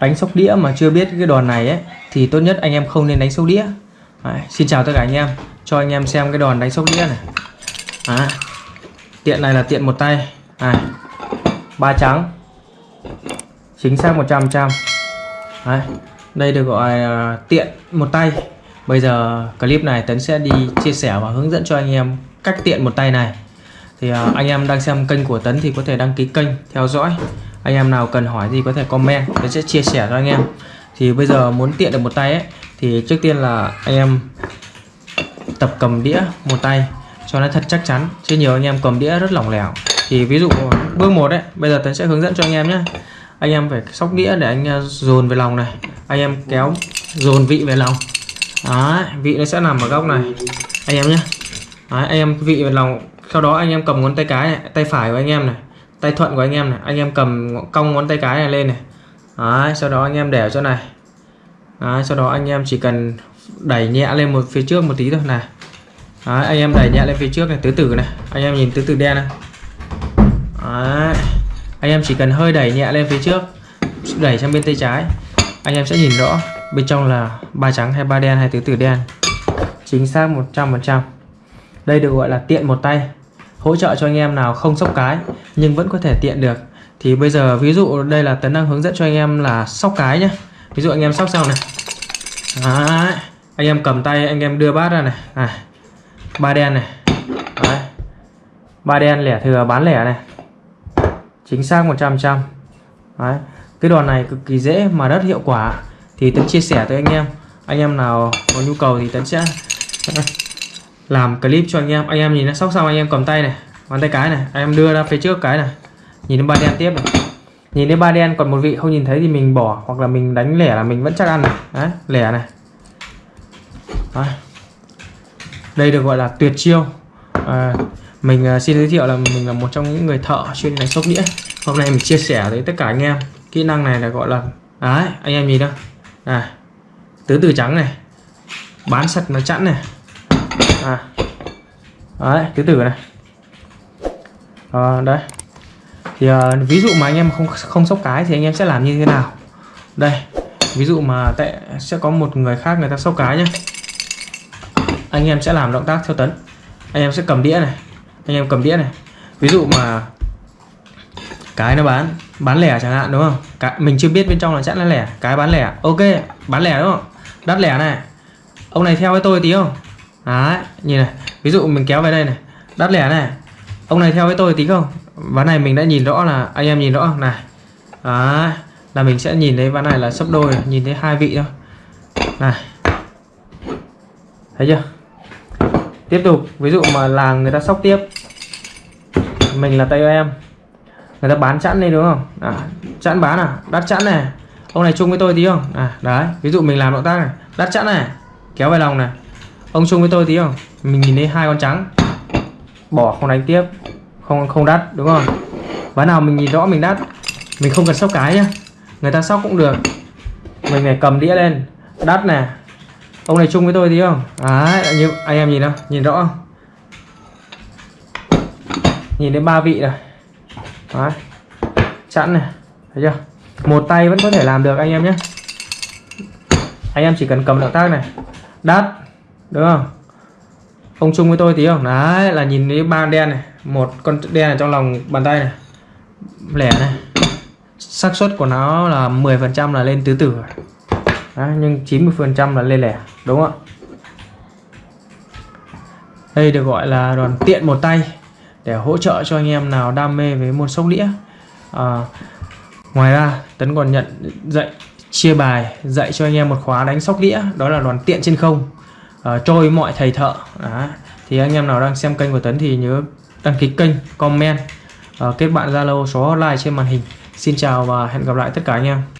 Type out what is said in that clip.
đánh sóc đĩa mà chưa biết cái đòn này ấy thì tốt nhất anh em không nên đánh sóc đĩa. Đấy, xin chào tất cả anh em. Cho anh em xem cái đòn đánh sóc đĩa này. À, tiện này là tiện một tay. À, ba trắng. Chính xác 100 trăm. Đấy, đây được gọi là tiện một tay. Bây giờ clip này Tấn sẽ đi chia sẻ và hướng dẫn cho anh em cách tiện một tay này. Thì à, anh em đang xem kênh của Tấn thì có thể đăng ký kênh theo dõi anh em nào cần hỏi gì có thể comment tôi sẽ chia sẻ cho anh em. Thì bây giờ muốn tiện được một tay ấy thì trước tiên là anh em tập cầm đĩa một tay cho nó thật chắc chắn. Chứ nhiều anh em cầm đĩa rất lỏng lẻo. Thì ví dụ bước một đấy bây giờ Tấn sẽ hướng dẫn cho anh em nhé. Anh em phải sóc đĩa để anh uh, dồn về lòng này. Anh em kéo dồn vị về lòng. Đấy, vị nó sẽ nằm ở góc này. Anh em nhé. Đấy, anh em vị về lòng. Sau đó anh em cầm ngón tay cái này, tay phải của anh em này tay thuận của anh em này. Anh em cầm cong ngón tay cái này lên này. Đấy, sau đó anh em để ở chỗ này. Đấy, sau đó anh em chỉ cần đẩy nhẹ lên một phía trước một tí thôi này. Đấy, anh em đẩy nhẹ lên phía trước này tứ tử này. Anh em nhìn tứ tử đen này. Đấy. anh em chỉ cần hơi đẩy nhẹ lên phía trước đẩy sang bên tay trái. Anh em sẽ nhìn rõ bên trong là ba trắng hay ba đen hay tứ tử đen. Chính xác 100% đây được gọi là tiện một tay hỗ trợ cho anh em nào không sóc cái nhưng vẫn có thể tiện được thì bây giờ ví dụ đây là tấn đang hướng dẫn cho anh em là sóc cái nhé ví dụ anh em sóc xong này Đấy. anh em cầm tay anh em đưa bát ra này à. ba đen này Đấy. ba đen lẻ thừa, bán lẻ này chính xác 100 trăm Đấy. cái đòn này cực kỳ dễ mà rất hiệu quả thì tấn chia sẻ tới anh em anh em nào có nhu cầu thì tấn sẽ làm clip cho anh em. Anh em nhìn nó sóc xong anh em cầm tay này ngón tay cái này anh em đưa ra phía trước cái này. Nhìn đến ba đen tiếp này. Nhìn đến ba đen còn một vị không nhìn thấy thì mình bỏ hoặc là mình đánh lẻ là mình vẫn chắc ăn này. Đấy lẻ này. Đấy. đây được gọi là tuyệt chiêu. À, mình à, xin giới thiệu là mình là một trong những người thợ chuyên đánh sóc đĩa. Hôm nay mình chia sẻ với tất cả anh em. Kỹ năng này là gọi là đấy anh em nhìn đâu. À tứ từ trắng này. Bán sạch nó chẵn này à. Đấy tứ tử này. Ờ, à, đấy thì à, ví dụ mà anh em không không sóc cái thì anh em sẽ làm như thế nào? Đây ví dụ mà tệ sẽ có một người khác người ta sóc cái nhé anh em sẽ làm động tác theo tấn. Anh em sẽ cầm đĩa này. Anh em cầm đĩa này. Ví dụ mà cái nó bán bán lẻ chẳng hạn đúng không? Cái, mình chưa biết bên trong là chắc là lẻ. Cái bán lẻ. Ok bán lẻ đúng không? Đắt lẻ này. Ông này theo với tôi tí không? Đấy nhìn này ví dụ mình kéo về đây này đắt lẻ này. Ông này theo với tôi tí không? Ván này mình đã nhìn rõ là anh em nhìn rõ này. Đấy là mình sẽ nhìn thấy ván này là sấp đôi nhìn thấy hai vị thôi. Này. Thấy chưa? Tiếp tục ví dụ mà làng người ta sóc tiếp. Mình là tay em. Người ta bán chẵn đây đúng không? À, chẵn bán à? Đắt chẵn này. Ông này chung với tôi tí không? À đấy ví dụ mình làm động tác này. Đắt chẵn này. Kéo về lòng này ông chung với tôi tí không? Mình nhìn thấy hai con trắng. Bỏ không đánh tiếp. Không không đắt, đúng không? Ván nào mình nhìn rõ mình đắt. Mình không cần sóc cái nhá. Người ta sóc cũng được. Mình phải cầm đĩa lên. Đắt nè. Ông này chung với tôi tí không? Đấy như anh em nhìn không nhìn rõ không? Nhìn đến ba vị rồi. Đấy. Chẵn này. Thấy chưa? Một tay vẫn có thể làm được, anh em nhé anh em chỉ cần cầm động tác này. Đắt đúng không? Ông chung với tôi tí không? Đấy là nhìn thấy ba đen này một con đen ở trong lòng bàn tay này lẻ này. Xác suất của nó là 10 phần trăm là lên tứ tử đấy, nhưng 90 phần trăm là lên lẻ đúng không ạ? Đây được gọi là đoàn tiện một tay để hỗ trợ cho anh em nào đam mê với môn sóc đĩa. À, ngoài ra tấn còn nhận dạy chia bài dạy cho anh em một khóa đánh sóc đĩa đó là đoàn tiện trên không uh, trôi mọi thầy thợ. Đó. thì anh em nào đang xem kênh của tấn thì nhớ đăng ký kênh comment. Uh, kết bạn zalo số hotline trên màn hình. Xin chào và hẹn gặp lại tất cả anh em.